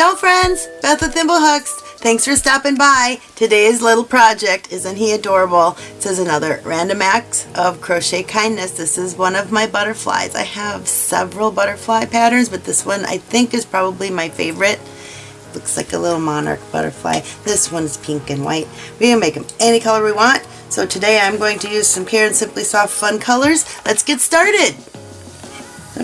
Ciao friends, Beth with Thimblehooks. Thanks for stopping by. Today's little project, isn't he adorable? It says another random acts of crochet kindness. This is one of my butterflies. I have several butterfly patterns, but this one I think is probably my favorite. Looks like a little monarch butterfly. This one's pink and white. We can make them any color we want. So today I'm going to use some Caron Simply Soft Fun Colors. Let's get started.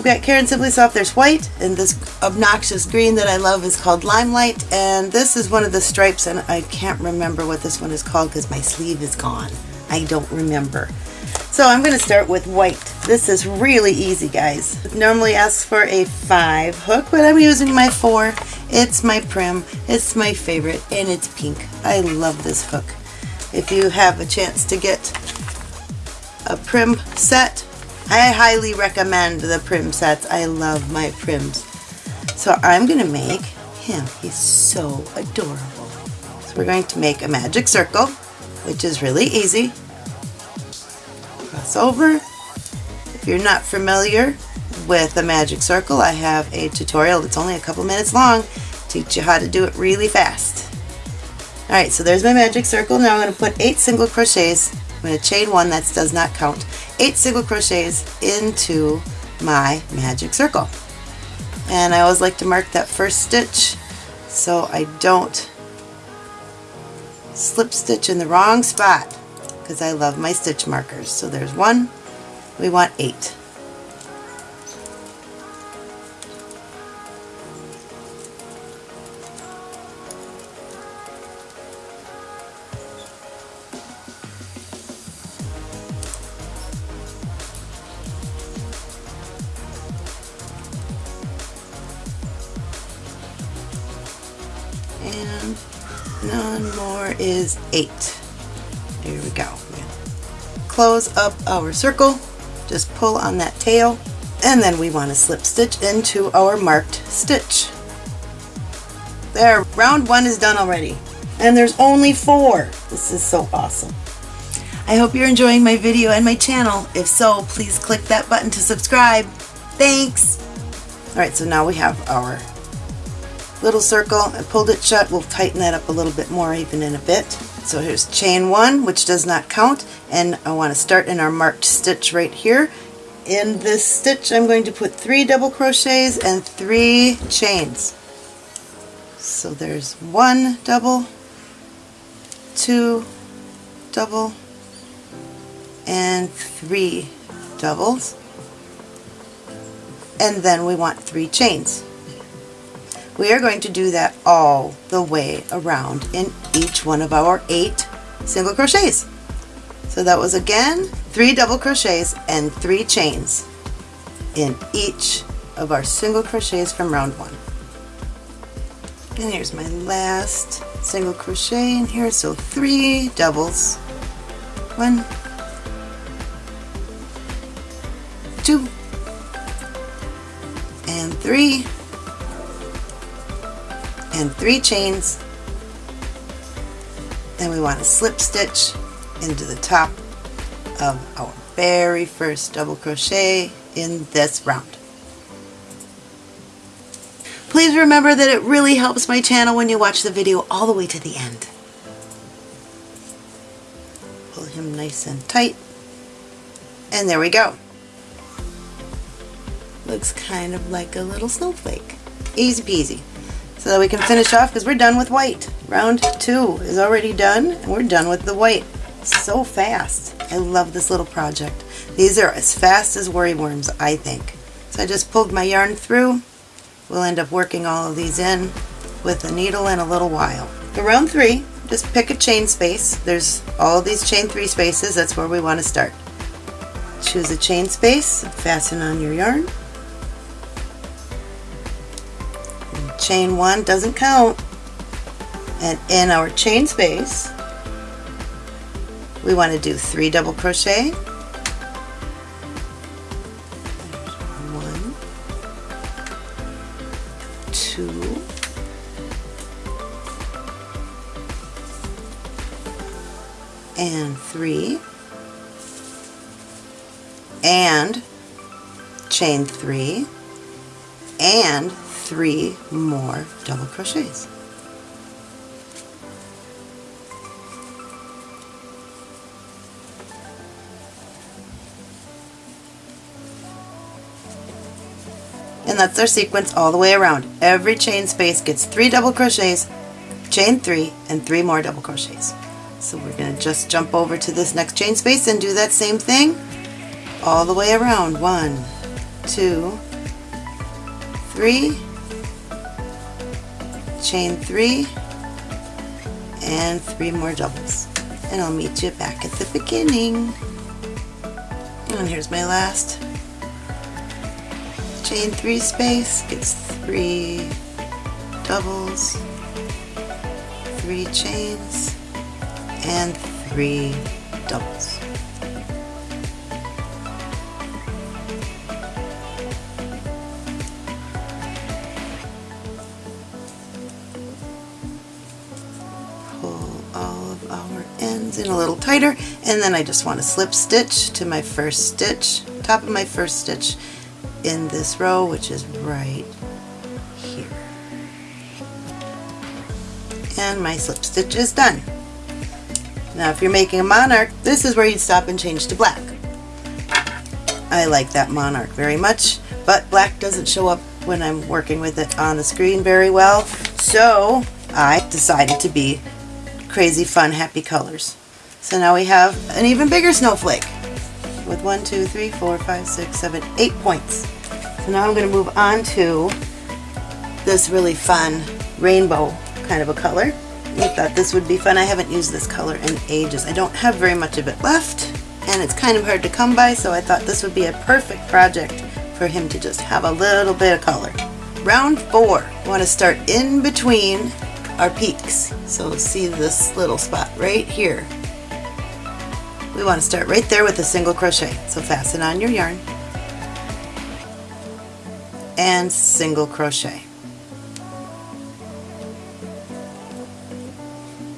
Got Caron Simply Soft, there's white, and this obnoxious green that I love is called Limelight, and this is one of the stripes, and I can't remember what this one is called because my sleeve is gone. I don't remember. So I'm going to start with white. This is really easy, guys. It normally asks for a 5 hook, but I'm using my 4. It's my Prym. It's my favorite, and it's pink. I love this hook. If you have a chance to get a Prym set, I highly recommend the Prym sets. I love my Pryms. So I'm going to make him. He's so adorable. So we're going to make a magic circle, which is really easy. Cross over. If you're not familiar with a magic circle, I have a tutorial that's only a couple minutes long. Teach you how to do it really fast. Alright, so there's my magic circle. Now I'm going to put eight single crochets. I'm going to chain one, that does not count eight single crochets into my magic circle. And I always like to mark that first stitch so I don't slip stitch in the wrong spot because I love my stitch markers. So there's one, we want eight. And none more is eight. Here we go. Close up our circle, just pull on that tail, and then we want to slip stitch into our marked stitch. There, round one is done already. And there's only four. This is so awesome. I hope you're enjoying my video and my channel. If so, please click that button to subscribe. Thanks! Alright, so now we have our little circle. I pulled it shut. We'll tighten that up a little bit more even in a bit. So here's chain one, which does not count, and I want to start in our marked stitch right here. In this stitch, I'm going to put three double crochets and three chains. So there's one double, two double, and three doubles. And then we want three chains. We are going to do that all the way around in each one of our eight single crochets. So that was again three double crochets and three chains in each of our single crochets from round one. And here's my last single crochet in here, so three doubles. One, two, and three, and three chains then we want to slip stitch into the top of our very first double crochet in this round. Please remember that it really helps my channel when you watch the video all the way to the end. Pull him nice and tight and there we go. Looks kind of like a little snowflake. Easy peasy so that we can finish off because we're done with white. Round two is already done and we're done with the white. So fast. I love this little project. These are as fast as worry worms, I think. So I just pulled my yarn through. We'll end up working all of these in with a needle in a little while. For round three, just pick a chain space. There's all these chain three spaces. That's where we want to start. Choose a chain space, fasten on your yarn. Chain one doesn't count. And in our chain space we want to do three double crochet. One two and three and chain three and three more double crochets. and that's our sequence all the way around. Every chain space gets three double crochets, chain three, and three more double crochets. So we're going to just jump over to this next chain space and do that same thing all the way around. One, two, three, chain three, and three more doubles. And I'll meet you back at the beginning. And here's my last chain three space it's three doubles, three chains, and three doubles. A little tighter and then I just want to slip stitch to my first stitch, top of my first stitch in this row, which is right here. And my slip stitch is done. Now if you're making a monarch, this is where you'd stop and change to black. I like that monarch very much, but black doesn't show up when I'm working with it on the screen very well, so I decided to be crazy fun happy colors. So now we have an even bigger snowflake with one, two, three, four, five, six, seven, eight points. So now I'm going to move on to this really fun rainbow kind of a color. I thought this would be fun. I haven't used this color in ages. I don't have very much of it left and it's kind of hard to come by so I thought this would be a perfect project for him to just have a little bit of color. Round four, want to start in between our peaks. So see this little spot right here. We want to start right there with a single crochet. So fasten on your yarn and single crochet.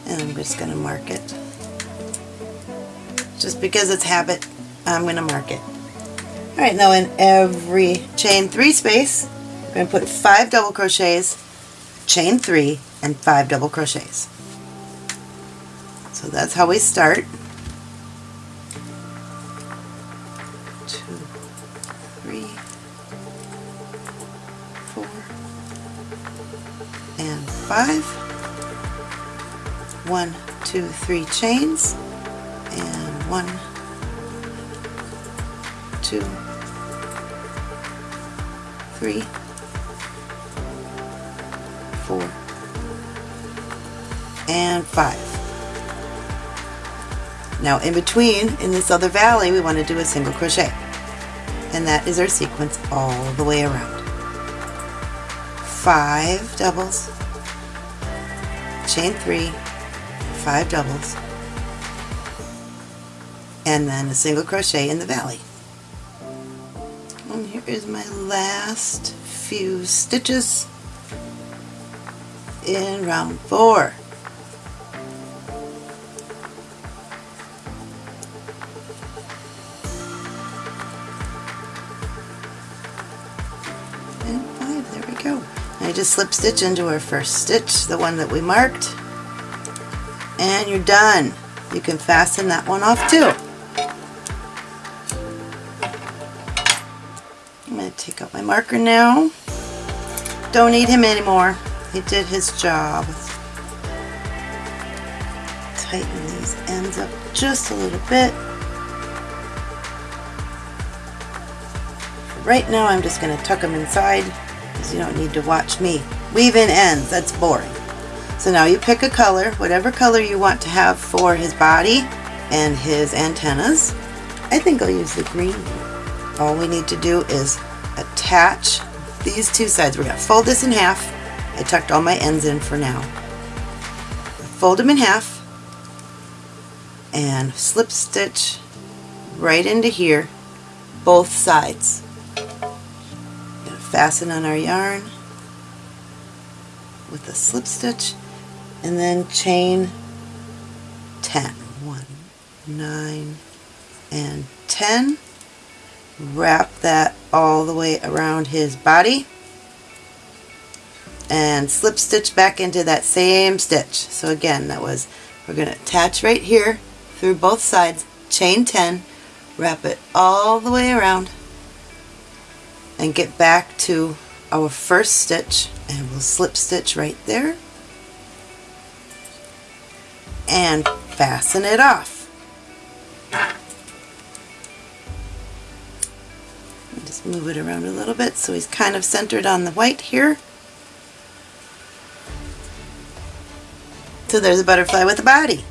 And I'm just going to mark it. Just because it's habit, I'm going to mark it. Alright, now in every chain three space, we're going to put five double crochets, chain three, and five double crochets. So that's how we start. Five. One, two, three chains, and one, two, three, four, and five. Now in between, in this other valley, we want to do a single crochet. And that is our sequence all the way around. Five doubles, chain three, five doubles, and then a single crochet in the valley. And here is my last few stitches in round four. Just slip stitch into our first stitch, the one that we marked, and you're done. You can fasten that one off too. I'm going to take out my marker now. Don't need him anymore. He did his job. Tighten these ends up just a little bit. Right now I'm just going to tuck them inside because you don't need to watch me weave in ends. That's boring. So now you pick a color, whatever color you want to have for his body and his antennas. I think I'll use the green. All we need to do is attach these two sides. We're going to fold this in half. I tucked all my ends in for now. Fold them in half and slip stitch right into here, both sides. Fasten on our yarn with a slip stitch and then chain 10. 1, 9, and 10. Wrap that all the way around his body. and slip stitch back into that same stitch. So again, that was, we're going to attach right here through both sides, chain 10, wrap it all the way around, and get back to our first stitch, and we'll slip stitch right there, and fasten it off. Just move it around a little bit so he's kind of centered on the white here. So there's a butterfly with a body.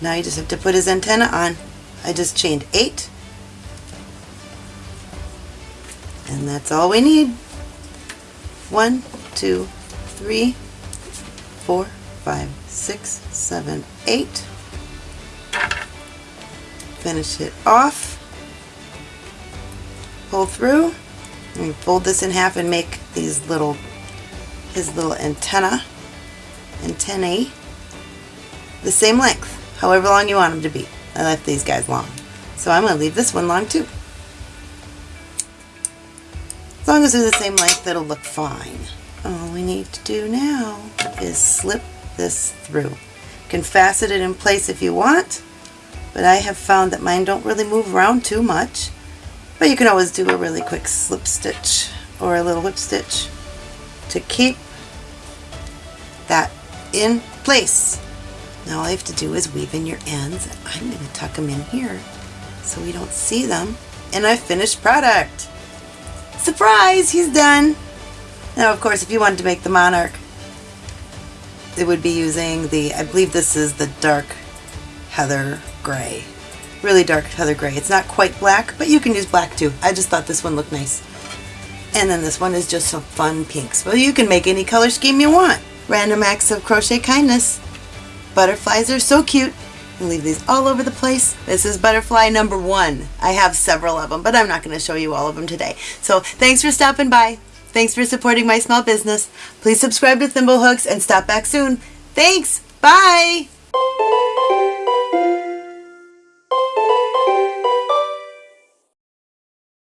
Now you just have to put his antenna on. I just chained eight. And that's all we need. One, two, three, four, five, six, seven, eight. Finish it off. Pull through. And fold this in half and make these little, his little antenna antennae the same length, however long you want them to be. I left these guys long. So I'm going to leave this one long too. Long as they're the same length, it'll look fine. All we need to do now is slip this through. You can fasten it in place if you want, but I have found that mine don't really move around too much. But you can always do a really quick slip stitch or a little whip stitch to keep that in place. Now all I have to do is weave in your ends. I'm going to tuck them in here so we don't see them. And a finished product. Surprise! He's done. Now of course if you wanted to make the monarch it would be using the, I believe this is the dark heather gray. Really dark heather gray. It's not quite black, but you can use black too. I just thought this one looked nice. And then this one is just some fun pinks. Well, you can make any color scheme you want. Random acts of crochet kindness. Butterflies are so cute. I leave these all over the place. This is butterfly number one. I have several of them, but I'm not going to show you all of them today. So thanks for stopping by. Thanks for supporting my small business. Please subscribe to Thimblehooks and stop back soon. Thanks. Bye.